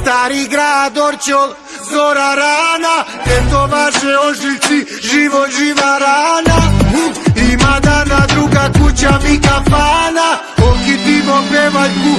Stari grad, Orčol, zora rana, eto vaše ožiljci, živo, živa rana. Ima dana druga kuća mi kafana, okitimo pevaljku,